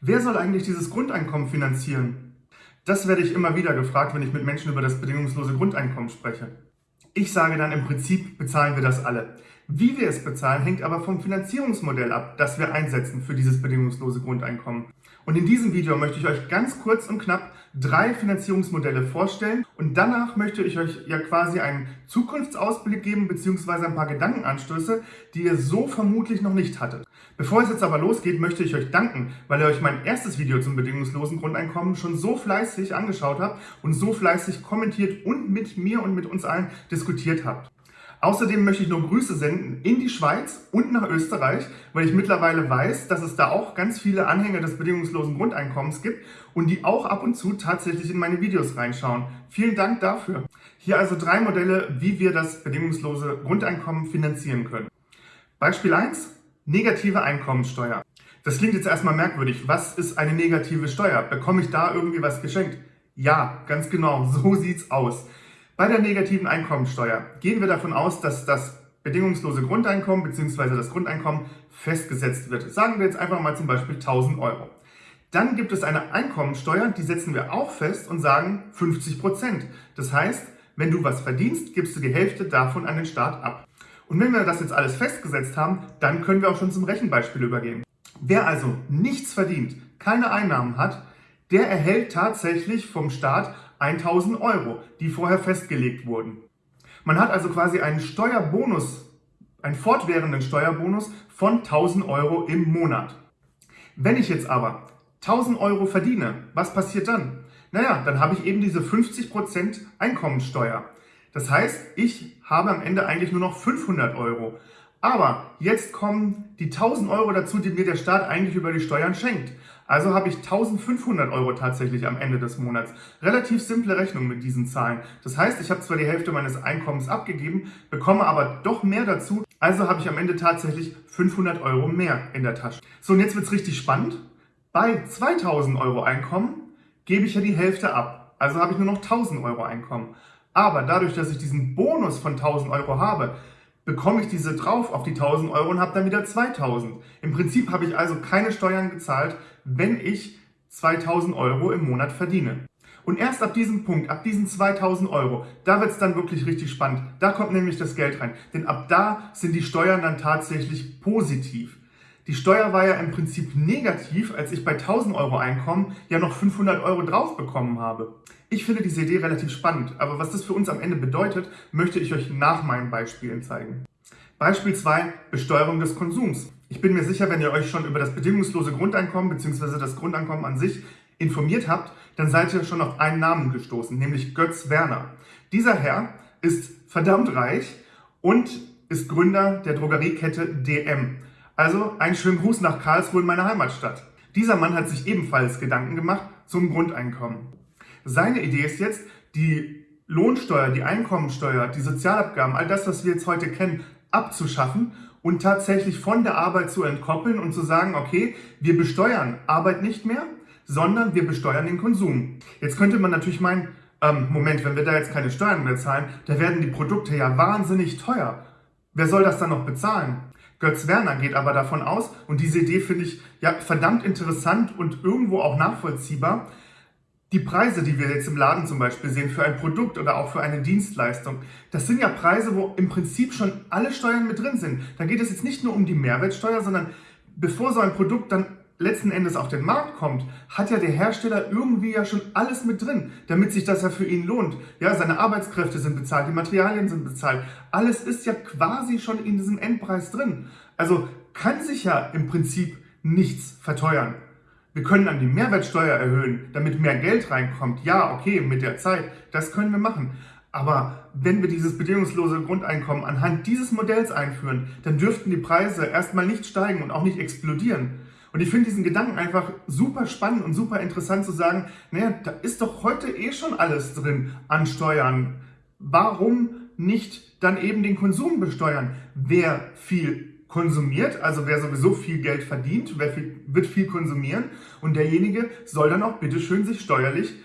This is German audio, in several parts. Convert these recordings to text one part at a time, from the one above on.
Wer soll eigentlich dieses Grundeinkommen finanzieren? Das werde ich immer wieder gefragt, wenn ich mit Menschen über das bedingungslose Grundeinkommen spreche. Ich sage dann, im Prinzip bezahlen wir das alle. Wie wir es bezahlen, hängt aber vom Finanzierungsmodell ab, das wir einsetzen für dieses bedingungslose Grundeinkommen. Und in diesem Video möchte ich euch ganz kurz und knapp drei Finanzierungsmodelle vorstellen und danach möchte ich euch ja quasi einen Zukunftsausblick geben bzw. ein paar Gedankenanstöße, die ihr so vermutlich noch nicht hattet. Bevor es jetzt aber losgeht, möchte ich euch danken, weil ihr euch mein erstes Video zum bedingungslosen Grundeinkommen schon so fleißig angeschaut habt und so fleißig kommentiert und mit mir und mit uns allen diskutiert habt. Außerdem möchte ich nur Grüße senden in die Schweiz und nach Österreich, weil ich mittlerweile weiß, dass es da auch ganz viele Anhänger des bedingungslosen Grundeinkommens gibt und die auch ab und zu tatsächlich in meine Videos reinschauen. Vielen Dank dafür. Hier also drei Modelle, wie wir das bedingungslose Grundeinkommen finanzieren können. Beispiel 1, negative Einkommensteuer. Das klingt jetzt erstmal merkwürdig. Was ist eine negative Steuer? Bekomme ich da irgendwie was geschenkt? Ja, ganz genau, so sieht's aus. Bei der negativen Einkommensteuer gehen wir davon aus, dass das bedingungslose Grundeinkommen bzw. das Grundeinkommen festgesetzt wird. Sagen wir jetzt einfach mal zum Beispiel 1000 Euro. Dann gibt es eine Einkommensteuer, die setzen wir auch fest und sagen 50 Prozent. Das heißt, wenn du was verdienst, gibst du die Hälfte davon an den Staat ab. Und wenn wir das jetzt alles festgesetzt haben, dann können wir auch schon zum Rechenbeispiel übergehen. Wer also nichts verdient, keine Einnahmen hat, der erhält tatsächlich vom Staat 1000 Euro, die vorher festgelegt wurden. Man hat also quasi einen Steuerbonus, einen fortwährenden Steuerbonus von 1000 Euro im Monat. Wenn ich jetzt aber 1000 Euro verdiene, was passiert dann? Naja, dann habe ich eben diese 50% Einkommensteuer. Das heißt, ich habe am Ende eigentlich nur noch 500 Euro. Aber jetzt kommen die 1000 Euro dazu, die mir der Staat eigentlich über die Steuern schenkt. Also habe ich 1500 Euro tatsächlich am Ende des Monats. Relativ simple Rechnung mit diesen Zahlen. Das heißt, ich habe zwar die Hälfte meines Einkommens abgegeben, bekomme aber doch mehr dazu. Also habe ich am Ende tatsächlich 500 Euro mehr in der Tasche. So, und jetzt wird es richtig spannend. Bei 2000 Euro Einkommen gebe ich ja die Hälfte ab. Also habe ich nur noch 1000 Euro Einkommen. Aber dadurch, dass ich diesen Bonus von 1000 Euro habe, bekomme ich diese drauf auf die 1000 Euro und habe dann wieder 2000. Im Prinzip habe ich also keine Steuern gezahlt, wenn ich 2000 Euro im Monat verdiene. Und erst ab diesem Punkt, ab diesen 2000 Euro, da wird es dann wirklich richtig spannend. Da kommt nämlich das Geld rein. Denn ab da sind die Steuern dann tatsächlich positiv. Die Steuer war ja im Prinzip negativ, als ich bei 1000 Euro Einkommen ja noch 500 Euro drauf bekommen habe. Ich finde diese Idee relativ spannend, aber was das für uns am Ende bedeutet, möchte ich euch nach meinen Beispielen zeigen. Beispiel 2, Besteuerung des Konsums. Ich bin mir sicher, wenn ihr euch schon über das bedingungslose Grundeinkommen bzw. das Grundeinkommen an sich informiert habt, dann seid ihr schon auf einen Namen gestoßen, nämlich Götz Werner. Dieser Herr ist verdammt reich und ist Gründer der Drogeriekette DM. Also einen schönen Gruß nach Karlsruhe in meiner Heimatstadt. Dieser Mann hat sich ebenfalls Gedanken gemacht zum Grundeinkommen. Seine Idee ist jetzt, die Lohnsteuer, die Einkommensteuer, die Sozialabgaben, all das, was wir jetzt heute kennen, abzuschaffen und tatsächlich von der Arbeit zu entkoppeln und zu sagen, okay, wir besteuern Arbeit nicht mehr, sondern wir besteuern den Konsum. Jetzt könnte man natürlich meinen, ähm, Moment, wenn wir da jetzt keine Steuern mehr zahlen, da werden die Produkte ja wahnsinnig teuer. Wer soll das dann noch bezahlen? Götz Werner geht aber davon aus, und diese Idee finde ich ja verdammt interessant und irgendwo auch nachvollziehbar, die Preise, die wir jetzt im Laden zum Beispiel sehen, für ein Produkt oder auch für eine Dienstleistung, das sind ja Preise, wo im Prinzip schon alle Steuern mit drin sind. Da geht es jetzt nicht nur um die Mehrwertsteuer, sondern bevor so ein Produkt dann letzten Endes auf den Markt kommt, hat ja der Hersteller irgendwie ja schon alles mit drin, damit sich das ja für ihn lohnt. Ja, seine Arbeitskräfte sind bezahlt, die Materialien sind bezahlt. Alles ist ja quasi schon in diesem Endpreis drin. Also kann sich ja im Prinzip nichts verteuern. Wir können dann die Mehrwertsteuer erhöhen, damit mehr Geld reinkommt. Ja, okay, mit der Zeit, das können wir machen. Aber wenn wir dieses bedingungslose Grundeinkommen anhand dieses Modells einführen, dann dürften die Preise erstmal nicht steigen und auch nicht explodieren. Und ich finde diesen Gedanken einfach super spannend und super interessant zu sagen, naja, da ist doch heute eh schon alles drin an Steuern. Warum nicht dann eben den Konsum besteuern? Wer viel konsumiert, also wer sowieso viel Geld verdient, wer viel, wird viel konsumieren und derjenige soll dann auch bitteschön sich steuerlich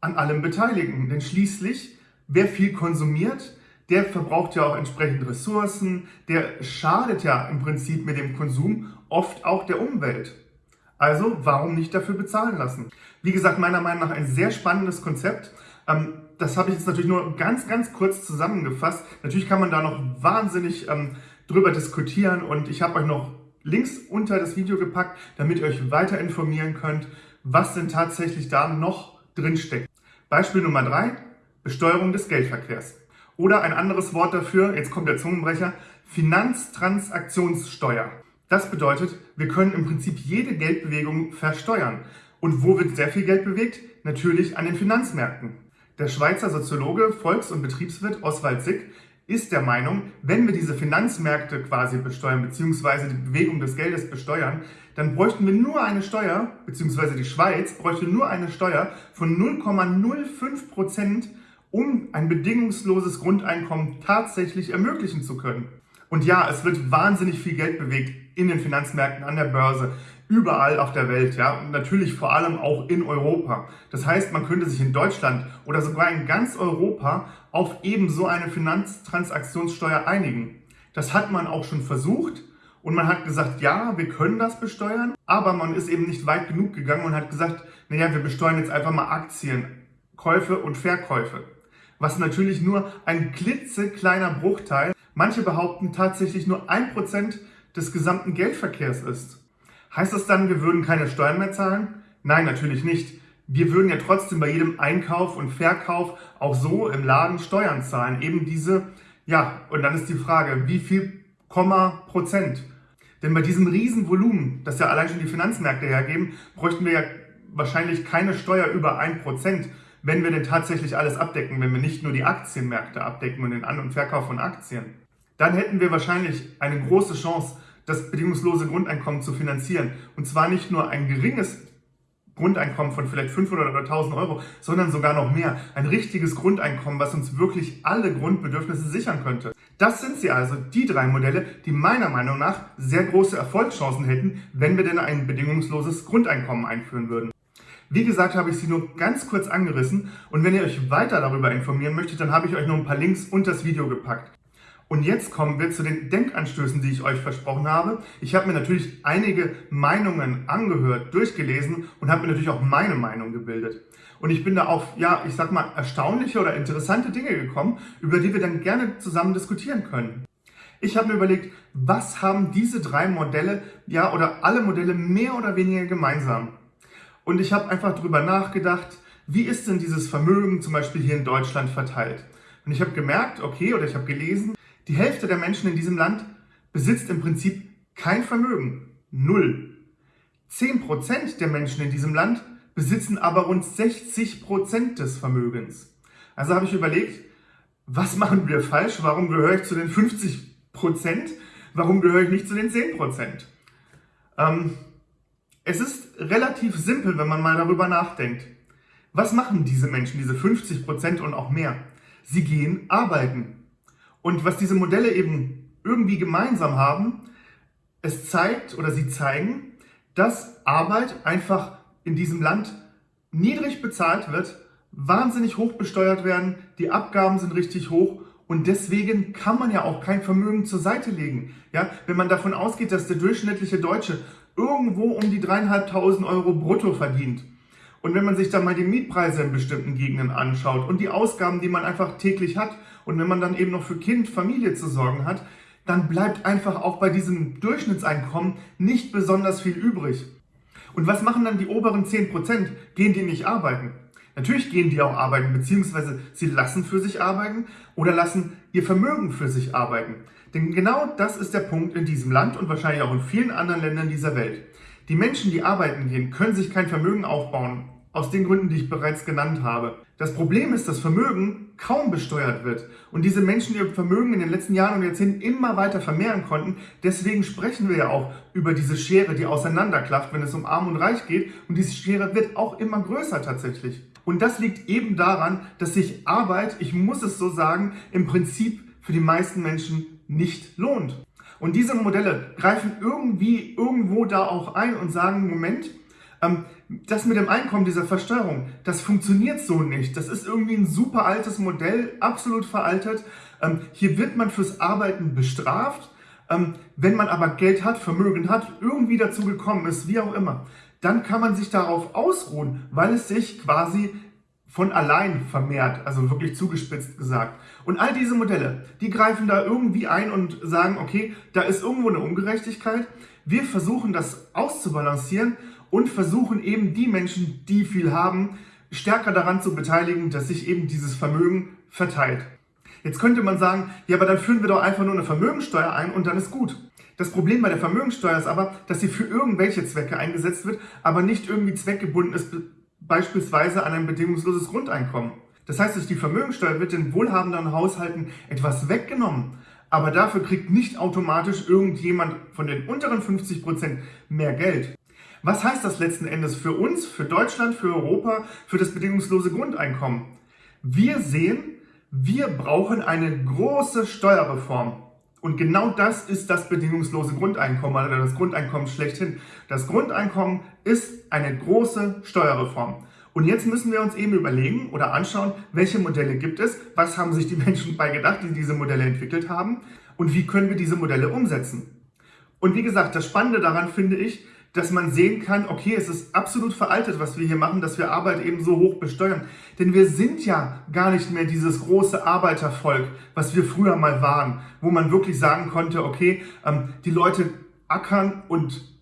an allem beteiligen. Denn schließlich, wer viel konsumiert, der verbraucht ja auch entsprechend Ressourcen, der schadet ja im Prinzip mit dem Konsum oft auch der Umwelt. Also warum nicht dafür bezahlen lassen? Wie gesagt, meiner Meinung nach ein sehr spannendes Konzept. Ähm, das habe ich jetzt natürlich nur ganz, ganz kurz zusammengefasst. Natürlich kann man da noch wahnsinnig ähm, drüber diskutieren und ich habe euch noch Links unter das Video gepackt, damit ihr euch weiter informieren könnt, was denn tatsächlich da noch drin steckt. Beispiel Nummer drei: Besteuerung des Geldverkehrs. Oder ein anderes Wort dafür, jetzt kommt der Zungenbrecher, Finanztransaktionssteuer. Das bedeutet, wir können im Prinzip jede Geldbewegung versteuern. Und wo wird sehr viel Geld bewegt? Natürlich an den Finanzmärkten. Der Schweizer Soziologe, Volks- und Betriebswirt Oswald Sick ist der Meinung, wenn wir diese Finanzmärkte quasi besteuern, beziehungsweise die Bewegung des Geldes besteuern, dann bräuchten wir nur eine Steuer, beziehungsweise die Schweiz bräuchte nur eine Steuer von 0,05 Prozent, um ein bedingungsloses Grundeinkommen tatsächlich ermöglichen zu können. Und ja, es wird wahnsinnig viel Geld bewegt in den Finanzmärkten, an der Börse, überall auf der Welt, ja, und natürlich vor allem auch in Europa. Das heißt, man könnte sich in Deutschland oder sogar in ganz Europa auf eben so eine Finanztransaktionssteuer einigen. Das hat man auch schon versucht und man hat gesagt, ja, wir können das besteuern, aber man ist eben nicht weit genug gegangen und hat gesagt, naja, wir besteuern jetzt einfach mal Aktien, Käufe und Verkäufe. Was natürlich nur ein klitzekleiner Bruchteil, manche behaupten tatsächlich nur ein Prozent des gesamten Geldverkehrs ist. Heißt das dann, wir würden keine Steuern mehr zahlen? Nein, natürlich nicht. Wir würden ja trotzdem bei jedem Einkauf und Verkauf auch so im Laden Steuern zahlen. Eben diese, ja, und dann ist die Frage, wie viel Komma Prozent? Denn bei diesem Riesenvolumen, das ja allein schon die Finanzmärkte hergeben, bräuchten wir ja wahrscheinlich keine Steuer über ein Prozent, wenn wir denn tatsächlich alles abdecken, wenn wir nicht nur die Aktienmärkte abdecken und den An- und Verkauf von Aktien. Dann hätten wir wahrscheinlich eine große Chance, das bedingungslose Grundeinkommen zu finanzieren. Und zwar nicht nur ein geringes Grundeinkommen von vielleicht 500 oder 1000 Euro, sondern sogar noch mehr. Ein richtiges Grundeinkommen, was uns wirklich alle Grundbedürfnisse sichern könnte. Das sind sie also, die drei Modelle, die meiner Meinung nach sehr große Erfolgschancen hätten, wenn wir denn ein bedingungsloses Grundeinkommen einführen würden. Wie gesagt, habe ich sie nur ganz kurz angerissen und wenn ihr euch weiter darüber informieren möchtet, dann habe ich euch noch ein paar Links unter das Video gepackt. Und jetzt kommen wir zu den Denkanstößen, die ich euch versprochen habe. Ich habe mir natürlich einige Meinungen angehört, durchgelesen und habe mir natürlich auch meine Meinung gebildet. Und ich bin da auf, ja, ich sag mal, erstaunliche oder interessante Dinge gekommen, über die wir dann gerne zusammen diskutieren können. Ich habe mir überlegt, was haben diese drei Modelle, ja, oder alle Modelle mehr oder weniger gemeinsam? Und ich habe einfach darüber nachgedacht, wie ist denn dieses Vermögen zum Beispiel hier in Deutschland verteilt? Und ich habe gemerkt, okay, oder ich habe gelesen, die Hälfte der Menschen in diesem Land besitzt im Prinzip kein Vermögen. Null. 10% der Menschen in diesem Land besitzen aber rund 60% des Vermögens. Also habe ich überlegt, was machen wir falsch? Warum gehöre ich zu den 50%? Warum gehöre ich nicht zu den 10%? Ähm, es ist relativ simpel, wenn man mal darüber nachdenkt. Was machen diese Menschen, diese 50% und auch mehr? Sie gehen arbeiten. Und was diese Modelle eben irgendwie gemeinsam haben, es zeigt oder sie zeigen, dass Arbeit einfach in diesem Land niedrig bezahlt wird, wahnsinnig hoch besteuert werden, die Abgaben sind richtig hoch und deswegen kann man ja auch kein Vermögen zur Seite legen. Ja, wenn man davon ausgeht, dass der durchschnittliche Deutsche irgendwo um die dreieinhalbtausend Euro brutto verdient. Und wenn man sich dann mal die Mietpreise in bestimmten Gegenden anschaut und die Ausgaben, die man einfach täglich hat und wenn man dann eben noch für Kind, Familie zu sorgen hat, dann bleibt einfach auch bei diesem Durchschnittseinkommen nicht besonders viel übrig. Und was machen dann die oberen 10%? Gehen die nicht arbeiten? Natürlich gehen die auch arbeiten, beziehungsweise sie lassen für sich arbeiten oder lassen ihr Vermögen für sich arbeiten. Denn genau das ist der Punkt in diesem Land und wahrscheinlich auch in vielen anderen Ländern dieser Welt. Die Menschen, die arbeiten gehen, können sich kein Vermögen aufbauen, aus den Gründen, die ich bereits genannt habe. Das Problem ist, dass Vermögen kaum besteuert wird und diese Menschen ihr Vermögen in den letzten Jahren und Jahrzehnten immer weiter vermehren konnten. Deswegen sprechen wir ja auch über diese Schere, die auseinanderklafft, wenn es um Arm und Reich geht. Und diese Schere wird auch immer größer tatsächlich. Und das liegt eben daran, dass sich Arbeit, ich muss es so sagen, im Prinzip für die meisten Menschen nicht lohnt. Und diese Modelle greifen irgendwie irgendwo da auch ein und sagen, Moment, ähm, das mit dem Einkommen, dieser Versteuerung, das funktioniert so nicht. Das ist irgendwie ein super altes Modell, absolut veraltet. Ähm, hier wird man fürs Arbeiten bestraft. Ähm, wenn man aber Geld hat, Vermögen hat, irgendwie dazu gekommen ist, wie auch immer, dann kann man sich darauf ausruhen, weil es sich quasi von allein vermehrt, also wirklich zugespitzt gesagt. Und all diese Modelle, die greifen da irgendwie ein und sagen, okay, da ist irgendwo eine Ungerechtigkeit. Wir versuchen das auszubalancieren und versuchen eben die Menschen, die viel haben, stärker daran zu beteiligen, dass sich eben dieses Vermögen verteilt. Jetzt könnte man sagen, ja, aber dann führen wir doch einfach nur eine Vermögensteuer ein und dann ist gut. Das Problem bei der Vermögensteuer ist aber, dass sie für irgendwelche Zwecke eingesetzt wird, aber nicht irgendwie zweckgebunden ist, beispielsweise an ein bedingungsloses Grundeinkommen. Das heißt, durch die Vermögensteuer wird den wohlhabenden Haushalten etwas weggenommen, aber dafür kriegt nicht automatisch irgendjemand von den unteren 50 Prozent mehr Geld. Was heißt das letzten Endes für uns, für Deutschland, für Europa, für das bedingungslose Grundeinkommen? Wir sehen, wir brauchen eine große Steuerreform. Und genau das ist das bedingungslose Grundeinkommen oder das Grundeinkommen schlechthin. Das Grundeinkommen ist eine große Steuerreform. Und jetzt müssen wir uns eben überlegen oder anschauen, welche Modelle gibt es, was haben sich die Menschen bei gedacht, die diese Modelle entwickelt haben und wie können wir diese Modelle umsetzen. Und wie gesagt, das Spannende daran finde ich, dass man sehen kann, okay, es ist absolut veraltet, was wir hier machen, dass wir Arbeit eben so hoch besteuern. Denn wir sind ja gar nicht mehr dieses große Arbeitervolk, was wir früher mal waren, wo man wirklich sagen konnte, okay, ähm, die Leute ackern und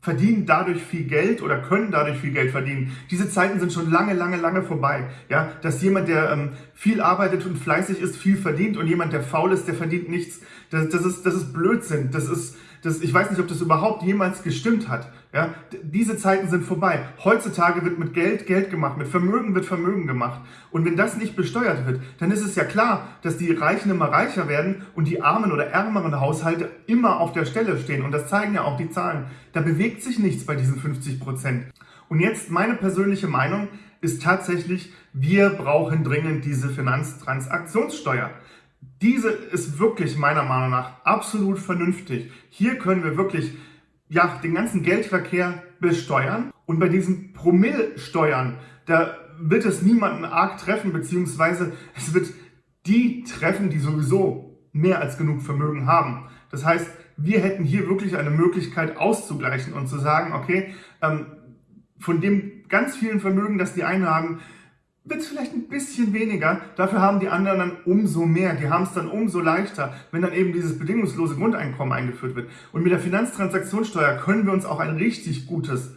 verdienen dadurch viel Geld oder können dadurch viel Geld verdienen. Diese Zeiten sind schon lange, lange, lange vorbei. Ja, dass jemand, der ähm, viel arbeitet und fleißig ist, viel verdient und jemand, der faul ist, der verdient nichts. Das, das ist, das ist Blödsinn. Das ist, das, ich weiß nicht, ob das überhaupt jemals gestimmt hat. Ja, diese Zeiten sind vorbei. Heutzutage wird mit Geld Geld gemacht, mit Vermögen wird Vermögen gemacht. Und wenn das nicht besteuert wird, dann ist es ja klar, dass die Reichen immer reicher werden und die armen oder ärmeren Haushalte immer auf der Stelle stehen. Und das zeigen ja auch die Zahlen. Da bewegt sich nichts bei diesen 50 Prozent. Und jetzt meine persönliche Meinung ist tatsächlich, wir brauchen dringend diese Finanztransaktionssteuer. Diese ist wirklich meiner Meinung nach absolut vernünftig. Hier können wir wirklich ja, den ganzen Geldverkehr besteuern. Und bei diesen Promillsteuern, da wird es niemanden arg treffen, beziehungsweise es wird die treffen, die sowieso mehr als genug Vermögen haben. Das heißt, wir hätten hier wirklich eine Möglichkeit auszugleichen und zu sagen, okay, ähm, von dem ganz vielen Vermögen, das die einen haben, es vielleicht ein bisschen weniger, dafür haben die anderen dann umso mehr. Die haben es dann umso leichter, wenn dann eben dieses bedingungslose Grundeinkommen eingeführt wird. Und mit der Finanztransaktionssteuer können wir uns auch ein richtig gutes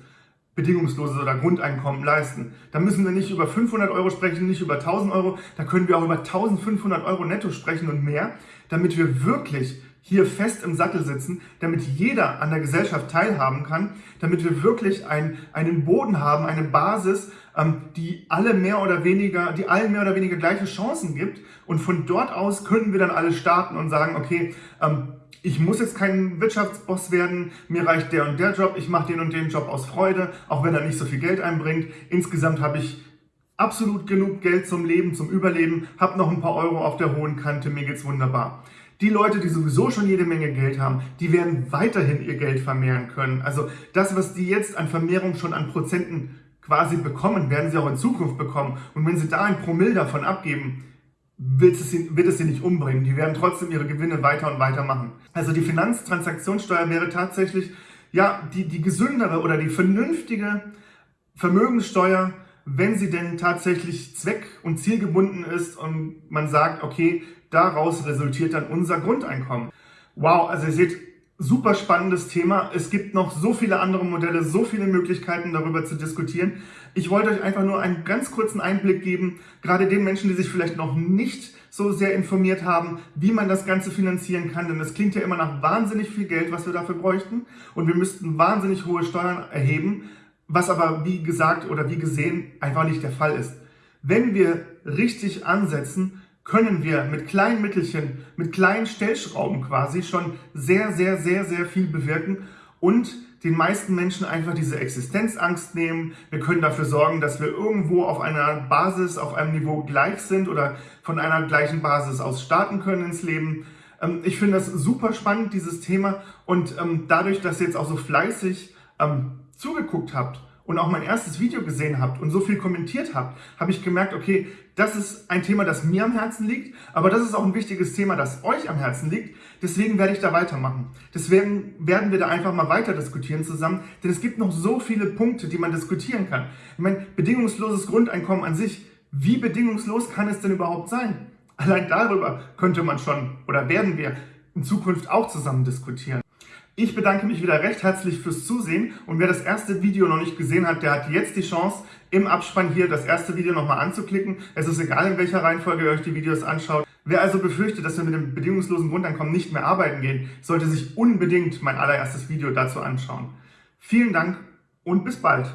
bedingungsloses oder Grundeinkommen leisten. Da müssen wir nicht über 500 Euro sprechen, nicht über 1000 Euro, da können wir auch über 1500 Euro netto sprechen und mehr, damit wir wirklich hier fest im Sattel sitzen, damit jeder an der Gesellschaft teilhaben kann, damit wir wirklich ein, einen Boden haben, eine Basis, ähm, die alle mehr oder weniger, die allen mehr oder weniger gleiche Chancen gibt. Und von dort aus können wir dann alle starten und sagen, okay, ähm, ich muss jetzt kein Wirtschaftsboss werden, mir reicht der und der Job, ich mache den und den Job aus Freude, auch wenn er nicht so viel Geld einbringt. Insgesamt habe ich absolut genug Geld zum Leben, zum Überleben, habe noch ein paar Euro auf der hohen Kante, mir geht's wunderbar. Die Leute, die sowieso schon jede Menge Geld haben, die werden weiterhin ihr Geld vermehren können. Also das, was die jetzt an Vermehrung schon an Prozenten quasi bekommen, werden sie auch in Zukunft bekommen. Und wenn sie da ein Promille davon abgeben, wird es, sie, wird es sie nicht umbringen. Die werden trotzdem ihre Gewinne weiter und weiter machen. Also die Finanztransaktionssteuer wäre tatsächlich ja die, die gesündere oder die vernünftige Vermögenssteuer, wenn sie denn tatsächlich zweck- und zielgebunden ist und man sagt, okay, daraus resultiert dann unser Grundeinkommen. Wow, also ihr seht, super spannendes Thema. Es gibt noch so viele andere Modelle, so viele Möglichkeiten darüber zu diskutieren. Ich wollte euch einfach nur einen ganz kurzen Einblick geben, gerade den Menschen, die sich vielleicht noch nicht so sehr informiert haben, wie man das Ganze finanzieren kann. Denn es klingt ja immer nach wahnsinnig viel Geld, was wir dafür bräuchten. Und wir müssten wahnsinnig hohe Steuern erheben, was aber wie gesagt oder wie gesehen einfach nicht der Fall ist. Wenn wir richtig ansetzen, können wir mit kleinen Mittelchen, mit kleinen Stellschrauben quasi schon sehr, sehr, sehr, sehr viel bewirken und den meisten Menschen einfach diese Existenzangst nehmen. Wir können dafür sorgen, dass wir irgendwo auf einer Basis, auf einem Niveau gleich sind oder von einer gleichen Basis aus starten können ins Leben. Ähm, ich finde das super spannend, dieses Thema. Und ähm, dadurch, dass jetzt auch so fleißig ähm, zugeguckt habt und auch mein erstes Video gesehen habt und so viel kommentiert habt, habe ich gemerkt, okay, das ist ein Thema, das mir am Herzen liegt, aber das ist auch ein wichtiges Thema, das euch am Herzen liegt. Deswegen werde ich da weitermachen. Deswegen werden wir da einfach mal weiter diskutieren zusammen, denn es gibt noch so viele Punkte, die man diskutieren kann. Ich meine, bedingungsloses Grundeinkommen an sich, wie bedingungslos kann es denn überhaupt sein? Allein darüber könnte man schon oder werden wir in Zukunft auch zusammen diskutieren. Ich bedanke mich wieder recht herzlich fürs Zusehen und wer das erste Video noch nicht gesehen hat, der hat jetzt die Chance, im Abspann hier das erste Video nochmal anzuklicken. Es ist egal, in welcher Reihenfolge ihr euch die Videos anschaut. Wer also befürchtet, dass wir mit dem bedingungslosen Grundeinkommen nicht mehr arbeiten gehen, sollte sich unbedingt mein allererstes Video dazu anschauen. Vielen Dank und bis bald.